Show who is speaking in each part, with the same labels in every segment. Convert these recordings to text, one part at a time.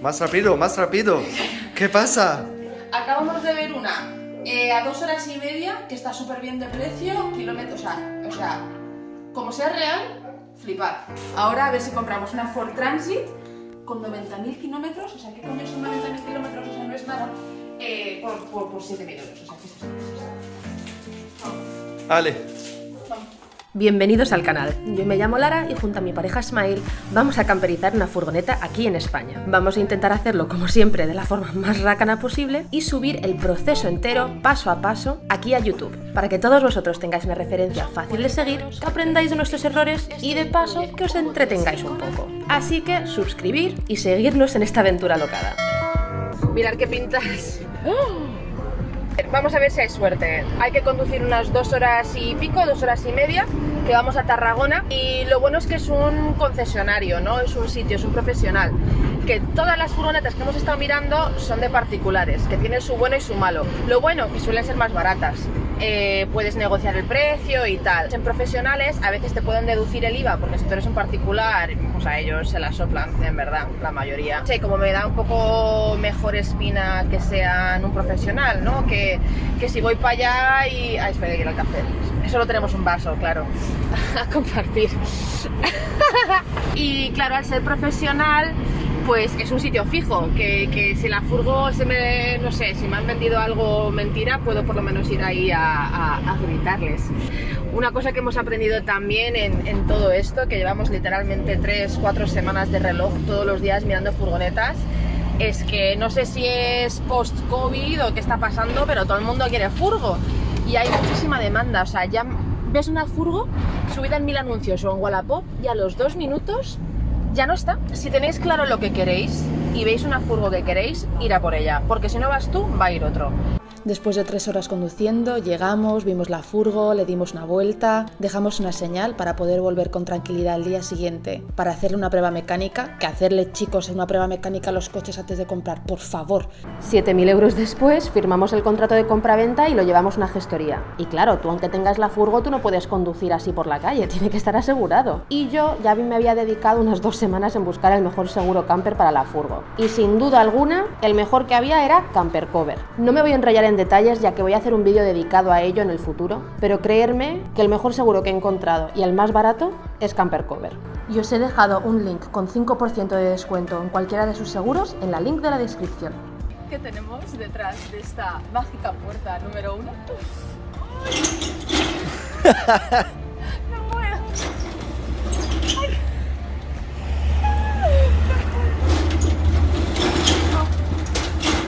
Speaker 1: Más rápido, más rápido. ¿Qué pasa?
Speaker 2: Acabamos de ver una eh, a dos horas y media que está súper bien de precio, kilómetros, o sea, o sea, como sea real, flipar. Ahora a ver si compramos una Ford Transit con 90.000 kilómetros, o sea, ¿qué coño son 90.000 kilómetros? O sea, no es nada, eh, por, por, por 7.000 euros, o sea, ¿qué es?
Speaker 1: Vale.
Speaker 3: Bienvenidos al canal. Yo me llamo Lara y junto a mi pareja Smile vamos a camperizar una furgoneta aquí en España. Vamos a intentar hacerlo como siempre de la forma más rácana posible y subir el proceso entero paso a paso aquí a YouTube para que todos vosotros tengáis una referencia fácil de seguir, que aprendáis de nuestros errores y de paso que os entretengáis un poco. Así que suscribir y seguirnos en esta aventura locada. Mirad qué pintas. Vamos a ver si hay suerte. Hay que conducir unas dos horas y pico, dos horas y media, que vamos a Tarragona. Y lo bueno es que es un concesionario, ¿no? Es un sitio, es un profesional. Que todas las furgonetas que hemos estado mirando son de particulares, que tienen su bueno y su malo. Lo bueno, que suelen ser más baratas. Eh, puedes negociar el precio y tal. En profesionales a veces te pueden deducir el IVA, porque si tú eres un particular, pues a ellos se la soplan, en verdad, la mayoría. Sí, como me da un poco mejor espina que sean un profesional, ¿no? Que, que si voy para allá y... Ay, espera, que ir al café. Solo tenemos un vaso, claro, a compartir. y claro, al ser profesional, pues es un sitio fijo, que, que, si la furgo se me, no sé, si me han vendido algo mentira, puedo por lo menos ir ahí a, gritarles. Una cosa que hemos aprendido también en, en, todo esto, que llevamos literalmente 3-4 semanas de reloj todos los días mirando furgonetas, es que no sé si es post-COVID o qué está pasando, pero todo el mundo quiere furgo y hay muchísima demanda, o sea, ya ves una furgo subida en mil anuncios o en Wallapop y a los dos minutos ya no está. Si tenéis claro lo que queréis y veis una furgo que queréis, ir a por ella, porque si no vas tú, va a ir otro. Después de tres horas conduciendo, llegamos, vimos la furgo, le dimos una vuelta, dejamos una señal para poder volver con tranquilidad al día siguiente, para hacerle una prueba mecánica, que hacerle chicos una prueba mecánica a los coches antes de comprar, por favor. 7.000 euros después, firmamos el contrato de compra-venta y lo llevamos a una gestoría. Y claro, tú aunque tengas la furgo, tú no puedes conducir así por la calle, tiene que estar asegurado. Y yo ya me había dedicado unas dos semanas en buscar el mejor seguro camper para la furgo. Y sin duda alguna, el mejor que había era Camper Cover. No me voy a enrollar en detalles ya que voy a hacer un vídeo dedicado a ello en el futuro, pero creerme que el mejor seguro que he encontrado y el más barato es Camper Cover. Y os he dejado un link con 5% de descuento en cualquiera de sus seguros en la link de la descripción.
Speaker 2: ¿Qué tenemos detrás de esta mágica puerta número uno? no puedo. Ay.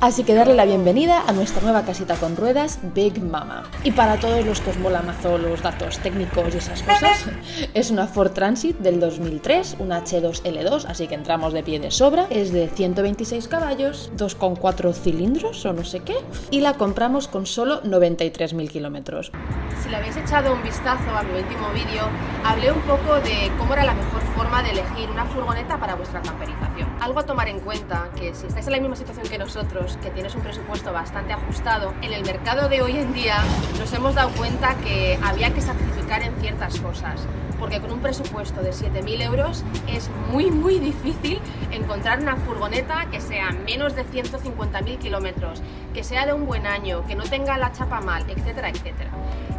Speaker 3: Así que darle la bienvenida a nuestra nueva casita con ruedas, Big Mama. Y para todos los que os mola mazo los datos técnicos y esas cosas, es una Ford Transit del 2003, una H2L2, así que entramos de pie de sobra. Es de 126 caballos, 2,4 cilindros o no sé qué, y la compramos con solo 93.000 kilómetros.
Speaker 2: Si le habéis echado un vistazo a mi último vídeo, hablé un poco de cómo era la mejor forma de elegir una furgoneta para vuestra camperización. Algo a tomar en cuenta, que si estáis en la misma situación que nosotros, que tienes un presupuesto bastante ajustado, en el mercado de hoy en día nos hemos dado cuenta que había que sacrificar en ciertas cosas porque con un presupuesto de 7.000 euros es muy muy difícil encontrar una furgoneta que sea menos de 150.000 kilómetros, que sea de un buen año, que no tenga la chapa mal, etcétera, etcétera.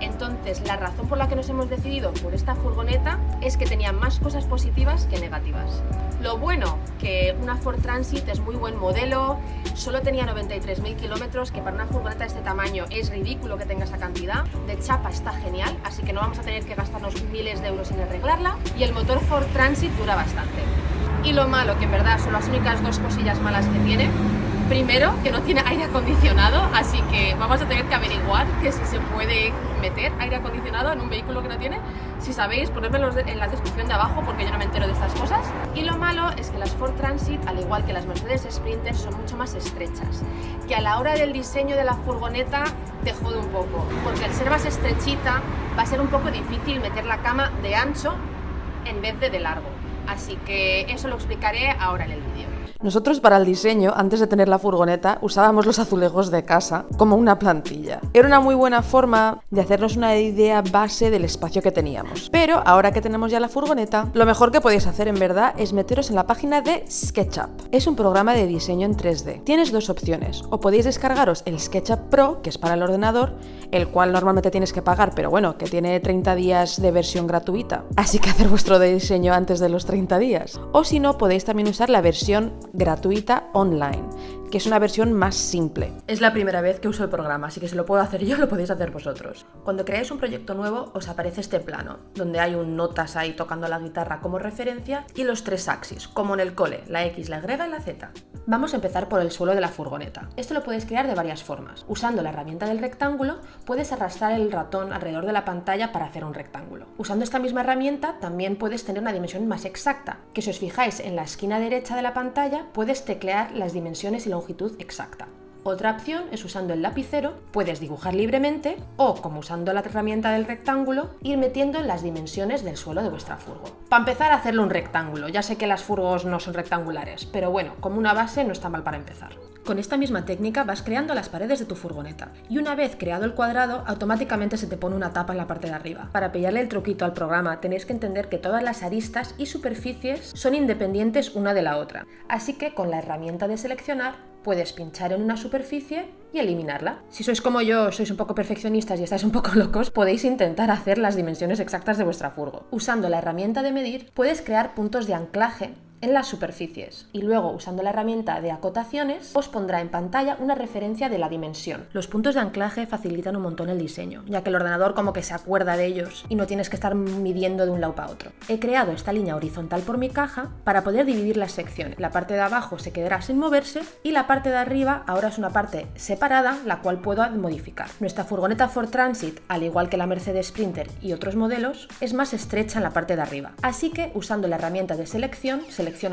Speaker 2: Entonces, la razón por la que nos hemos decidido por esta furgoneta es que tenía más cosas positivas que negativas. Lo bueno, que una Ford Transit es muy buen modelo, solo tenía 93.000 kilómetros, que para una furgoneta de este tamaño es ridículo que tenga esa cantidad. De chapa está genial, así que no vamos a tener que gastarnos miles de euros en arreglarla. Y el motor Ford Transit dura bastante. Y lo malo, que en verdad son las únicas dos cosillas malas que tiene, Primero, que no tiene aire acondicionado, así que vamos a tener que averiguar que si se puede meter aire acondicionado en un vehículo que no tiene. Si sabéis, ponedmelo en la descripción de abajo porque yo no me entero de estas cosas. Y lo malo es que las Ford Transit, al igual que las Mercedes Sprinter, son mucho más estrechas, que a la hora del diseño de la furgoneta te jode un poco, porque al ser más estrechita va a ser un poco difícil meter la cama de ancho en vez de de largo. Así que eso lo explicaré ahora en el vídeo.
Speaker 4: Nosotros para el diseño, antes de tener la furgoneta, usábamos los azulejos de casa como una plantilla. Era una muy buena forma de hacernos una idea base del espacio que teníamos. Pero ahora que tenemos ya la furgoneta, lo mejor que podéis hacer en verdad es meteros en la página de SketchUp. Es un programa de diseño en 3D. Tienes dos opciones. O podéis descargaros el SketchUp Pro, que es para el ordenador, el cual normalmente tienes que pagar, pero bueno, que tiene 30 días de versión gratuita. Así que hacer vuestro diseño antes de los 30 días. O si no, podéis también usar la versión gratuita online, que es una versión más simple.
Speaker 3: Es la primera vez que uso el programa, así que si lo puedo hacer yo, lo podéis hacer vosotros. Cuando creáis un proyecto nuevo, os aparece este plano, donde hay un notas ahí tocando la guitarra como referencia y los tres axis, como en el cole, la X, la Y y la Z. Vamos a empezar por el suelo de la furgoneta. Esto lo puedes crear de varias formas. Usando la herramienta del rectángulo, puedes arrastrar el ratón alrededor de la pantalla para hacer un rectángulo. Usando esta misma herramienta, también puedes tener una dimensión más exacta, que si os fijáis en la esquina derecha de la pantalla, puedes teclear las dimensiones y longitud exacta. Otra opción es usando el lapicero, puedes dibujar libremente o, como usando la herramienta del rectángulo, ir metiendo las dimensiones del suelo de vuestra furgo. Para empezar a hacerle un rectángulo, ya sé que las furgos no son rectangulares, pero bueno, como una base no está mal para empezar. Con esta misma técnica vas creando las paredes de tu furgoneta y una vez creado el cuadrado automáticamente se te pone una tapa en la parte de arriba. Para pillarle el truquito al programa tenéis que entender que todas las aristas y superficies son independientes una de la otra, así que con la herramienta de seleccionar puedes pinchar en una superficie y eliminarla. Si sois como yo, sois un poco perfeccionistas y estáis un poco locos, podéis intentar hacer las dimensiones exactas de vuestra furgo. Usando la herramienta de medir, puedes crear puntos de anclaje en las superficies y luego usando la herramienta de acotaciones os pondrá en pantalla una referencia de la dimensión. Los puntos de anclaje facilitan un montón el diseño, ya que el ordenador como que se acuerda de ellos y no tienes que estar midiendo de un lado para otro. He creado esta línea horizontal por mi caja para poder dividir las secciones. La parte de abajo se quedará sin moverse y la parte de arriba ahora es una parte separada la cual puedo modificar. Nuestra furgoneta Ford Transit, al igual que la Mercedes Sprinter y otros modelos, es más estrecha en la parte de arriba. Así que usando la herramienta de selección,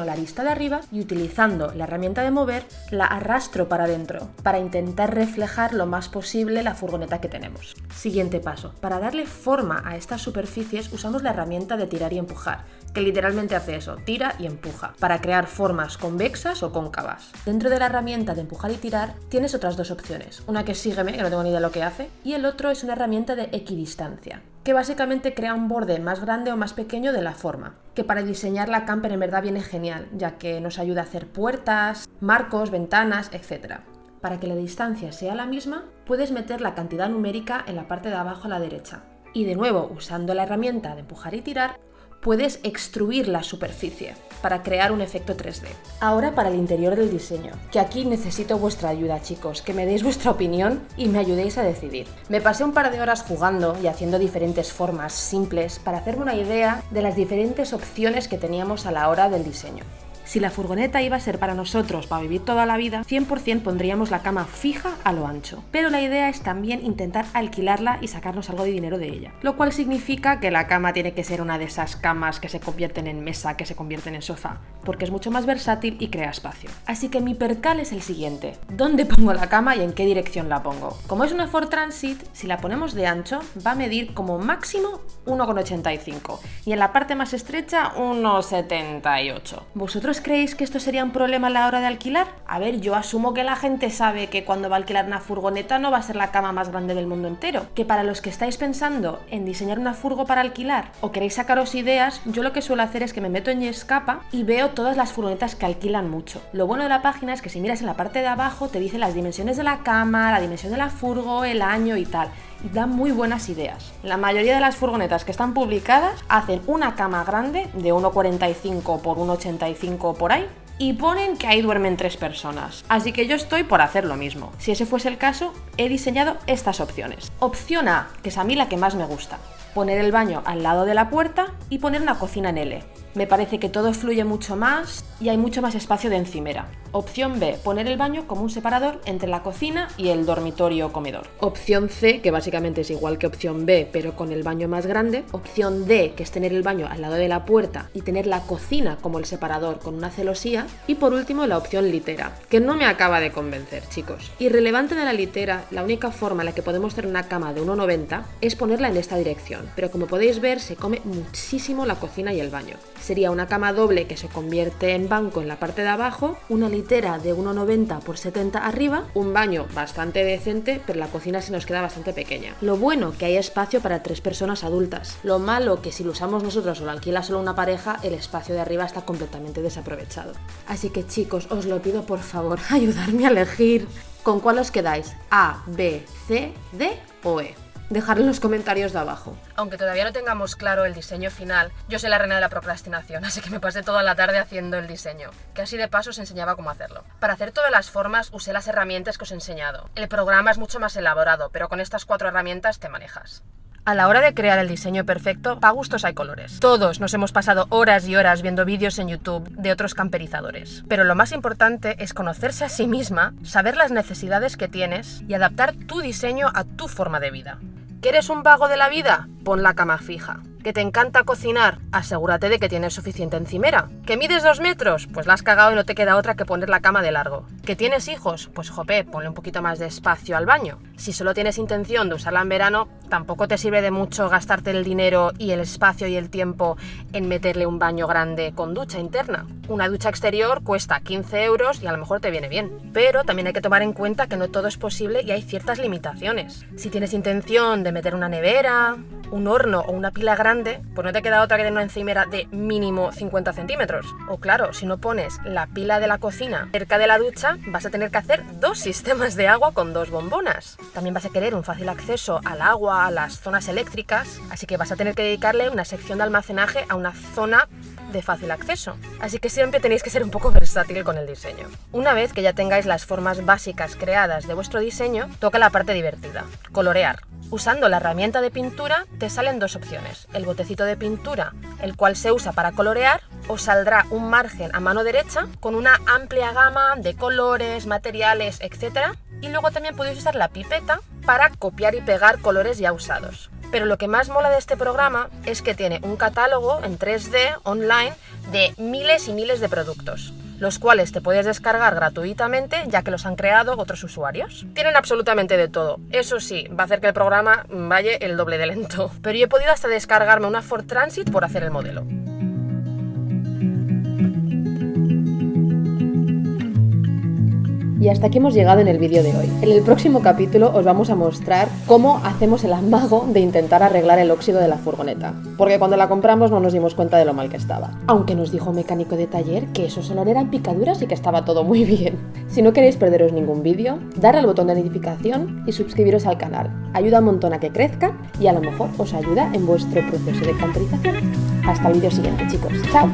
Speaker 3: la lista de arriba y utilizando la herramienta de mover, la arrastro para adentro, para intentar reflejar lo más posible la furgoneta que tenemos. Siguiente paso. Para darle forma a estas superficies usamos la herramienta de tirar y empujar, que literalmente hace eso, tira y empuja, para crear formas convexas o cóncavas. Dentro de la herramienta de empujar y tirar tienes otras dos opciones, una que es sígueme, que no tengo ni idea de lo que hace, y el otro es una herramienta de equidistancia, que básicamente crea un borde más grande o más pequeño de la forma, que para diseñar la camper en verdad viene genial, ya que nos ayuda a hacer puertas, marcos, ventanas, etc. Para que la distancia sea la misma, puedes meter la cantidad numérica en la parte de abajo a la derecha. Y de nuevo, usando la herramienta de empujar y tirar, puedes extruir la superficie para crear un efecto 3D. Ahora para el interior del diseño, que aquí necesito vuestra ayuda chicos, que me deis vuestra opinión y me ayudéis a decidir. Me pasé un par de horas jugando y haciendo diferentes formas simples para hacerme una idea de las diferentes opciones que teníamos a la hora del diseño. Si la furgoneta iba a ser para nosotros, para vivir toda la vida, 100% pondríamos la cama fija a lo ancho. Pero la idea es también intentar alquilarla y sacarnos algo de dinero de ella. Lo cual significa que la cama tiene que ser una de esas camas que se convierten en mesa, que se convierten en sofá, porque es mucho más versátil y crea espacio. Así que mi percal es el siguiente. ¿Dónde pongo la cama y en qué dirección la pongo? Como es una Ford Transit, si la ponemos de ancho, va a medir como máximo 1,85 y en la parte más estrecha 1,78. ¿Vosotros creéis que esto sería un problema a la hora de alquilar? A ver, yo asumo que la gente sabe que cuando va a alquilar una furgoneta no va a ser la cama más grande del mundo entero. Que para los que estáis pensando en diseñar una furgo para alquilar o queréis sacaros ideas, yo lo que suelo hacer es que me meto en Yescapa y veo todas las furgonetas que alquilan mucho. Lo bueno de la página es que si miras en la parte de abajo te dice las dimensiones de la cama, la dimensión de la furgo, el año y tal y dan muy buenas ideas. La mayoría de las furgonetas que están publicadas hacen una cama grande de 1,45 por 1,85 por ahí y ponen que ahí duermen tres personas. Así que yo estoy por hacer lo mismo. Si ese fuese el caso, he diseñado estas opciones. Opción A, que es a mí la que más me gusta. Poner el baño al lado de la puerta y poner una cocina en L. Me parece que todo fluye mucho más y hay mucho más espacio de encimera. Opción B, poner el baño como un separador entre la cocina y el dormitorio comedor. Opción C, que básicamente es igual que opción B, pero con el baño más grande. Opción D, que es tener el baño al lado de la puerta y tener la cocina como el separador con una celosía. Y por último, la opción litera, que no me acaba de convencer, chicos. Irrelevante de la litera, la única forma en la que podemos tener una cama de 1,90 es ponerla en esta dirección, pero como podéis ver, se come muchísimo la cocina y el baño. Sería una cama doble que se convierte en banco en la parte de abajo, una litera de 1,90 por 70 arriba, un baño bastante decente, pero la cocina se nos queda bastante pequeña. Lo bueno que hay espacio para tres personas adultas. Lo malo que si lo usamos nosotros o lo alquila solo una pareja, el espacio de arriba está completamente desaprovechado. Así que chicos, os lo pido por favor, ayudarme a elegir. ¿Con cuál os quedáis? ¿A, B, C, D o E? Dejadlo en los comentarios de abajo. Aunque todavía no tengamos claro el diseño final, yo soy la reina de la procrastinación, así que me pasé toda la tarde haciendo el diseño, que así de paso os enseñaba cómo hacerlo. Para hacer todas las formas usé las herramientas que os he enseñado. El programa es mucho más elaborado, pero con estas cuatro herramientas te manejas. A la hora de crear el diseño perfecto, para gustos hay colores. Todos nos hemos pasado horas y horas viendo vídeos en YouTube de otros camperizadores. Pero lo más importante es conocerse a sí misma, saber las necesidades que tienes y adaptar tu diseño a tu forma de vida. ¿Quieres un vago de la vida? Pon la cama fija. ¿Que te encanta cocinar? Asegúrate de que tienes suficiente encimera. ¿Que mides dos metros? Pues la has cagado y no te queda otra que poner la cama de largo. ¿Que tienes hijos? Pues jope, ponle un poquito más de espacio al baño. Si solo tienes intención de usarla en verano, tampoco te sirve de mucho gastarte el dinero y el espacio y el tiempo en meterle un baño grande con ducha interna. Una ducha exterior cuesta 15 euros y a lo mejor te viene bien. Pero también hay que tomar en cuenta que no todo es posible y hay ciertas limitaciones. Si tienes intención de meter una nevera, un horno o una pila grande, pues no te queda otra que tener una encimera de mínimo 50 centímetros. O claro, si no pones la pila de la cocina cerca de la ducha, vas a tener que hacer dos sistemas de agua con dos bombonas. También vas a querer un fácil acceso al agua, a las zonas eléctricas, así que vas a tener que dedicarle una sección de almacenaje a una zona de fácil acceso. Así que siempre tenéis que ser un poco versátil con el diseño. Una vez que ya tengáis las formas básicas creadas de vuestro diseño, toca la parte divertida, colorear. Usando la herramienta de pintura te salen dos opciones. El botecito de pintura, el cual se usa para colorear, os saldrá un margen a mano derecha con una amplia gama de colores, materiales, etc. Y luego también podéis usar la pipeta para copiar y pegar colores ya usados. Pero lo que más mola de este programa es que tiene un catálogo en 3D online de miles y miles de productos los cuales te puedes descargar gratuitamente ya que los han creado otros usuarios. Tienen absolutamente de todo. Eso sí, va a hacer que el programa vaya el doble de lento. Pero yo he podido hasta descargarme una Ford Transit por hacer el modelo.
Speaker 4: Y hasta aquí hemos llegado en el vídeo de hoy. En el próximo capítulo os vamos a mostrar cómo hacemos el amago de intentar arreglar el óxido de la furgoneta. Porque cuando la compramos no nos dimos cuenta de lo mal que estaba. Aunque nos dijo un mecánico de taller que eso solo eran picaduras y que estaba todo muy bien. Si no queréis perderos ningún vídeo, darle al botón de notificación y suscribiros al canal. Ayuda un montón a que crezca y a lo mejor os ayuda en vuestro proceso de camperización. Hasta el vídeo siguiente chicos. ¡Chao!